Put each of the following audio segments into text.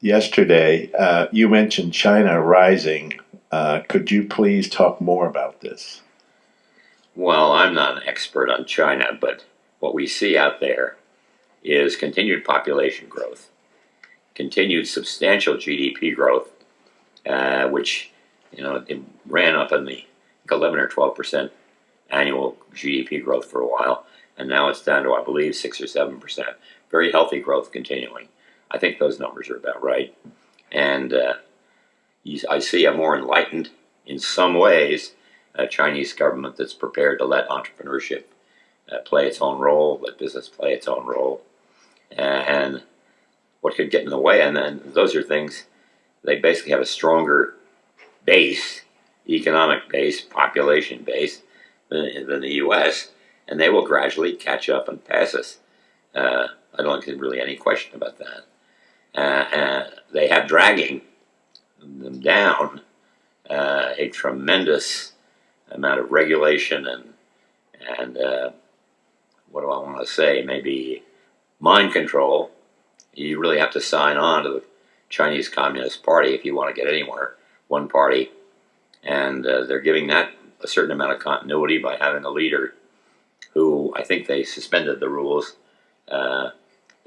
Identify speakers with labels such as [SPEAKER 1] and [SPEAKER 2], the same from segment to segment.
[SPEAKER 1] yesterday. Uh, you mentioned China rising. Uh, could you please talk more about this?
[SPEAKER 2] Well, I'm not an expert on China, but what we see out there is continued population growth, continued substantial GDP growth, uh, which you know ran up in the 11 or 12 percent annual GDP growth for a while, and now it's down to I believe six or seven percent. Very healthy growth continuing. I think those numbers are about right, and uh, I see a more enlightened, in some ways, a Chinese government that's prepared to let entrepreneurship uh, play its own role, let business play its own role, and what could get in the way. And then those are things they basically have a stronger base, economic base, population base than, than the U.S., and they will gradually catch up and pass us. Uh, I don't think there's really any question about that. Uh, they have dragging them down uh, a tremendous amount of regulation and and uh, what do I want to say? Maybe mind control. You really have to sign on to the Chinese Communist Party if you want to get anywhere. One party, and uh, they're giving that a certain amount of continuity by having a leader who I think they suspended the rules uh,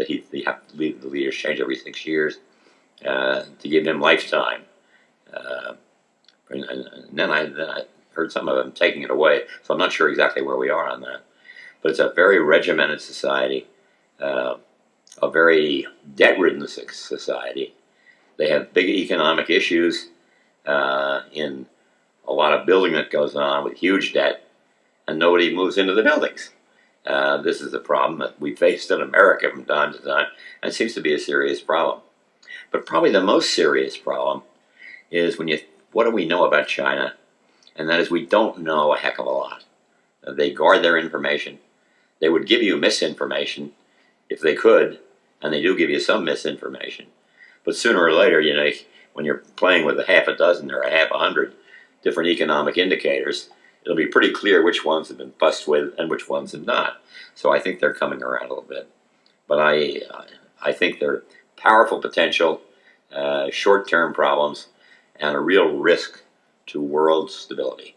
[SPEAKER 2] that he, he have to leave the leaders change every six years uh, to give him lifetime. Uh, and, and, then I then I heard some of them taking it away, so I'm not sure exactly where we are on that. But it's a very regimented society, uh, a very debt-ridden society. They have big economic issues uh, in a lot of building that goes on with huge debt, and nobody moves into the buildings. Uh, this is a problem that we faced in America from time to time, and it seems to be a serious problem. But probably the most serious problem is when you, what do we know about China? And that is we don't know a heck of a lot. Uh, they guard their information. They would give you misinformation if they could, and they do give you some misinformation. But sooner or later, you know, when you're playing with a half a dozen or a half a hundred different economic indicators, it'll be pretty clear which ones have been fussed with and which ones have not. So I think they're coming around a little bit. But I, I think they're powerful potential, uh, short-term problems, and a real risk to world stability.